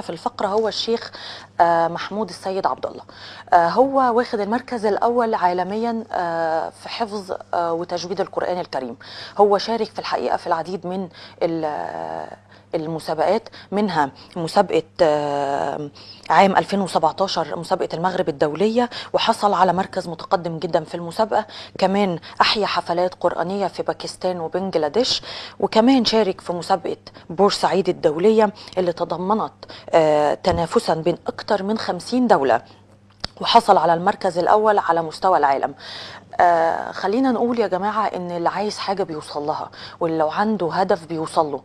في الفقرة هو الشيخ آه، محمود السيد عبد الله آه، هو واخد المركز الأول عالميا آه، في حفظ وتجويد القرآن الكريم. هو شارك في الحقيقة في العديد من المسابقات منها مسابقة آه، عام 2017 مسابقة المغرب الدولية وحصل على مركز متقدم جدا في المسابقة. كمان أحيا حفلات قرآنية في باكستان وبنجلاديش. وكمان شارك في مسابقة بورسعيد الدولية اللي تضمنت آه، تنافسا بين أكثر من 50 دولة. وحصل على المركز الأول على مستوى العالم. آه خلينا نقول يا جماعة إن اللي عايز حاجة بيوصل لها واللي لو عنده هدف بيوصل له.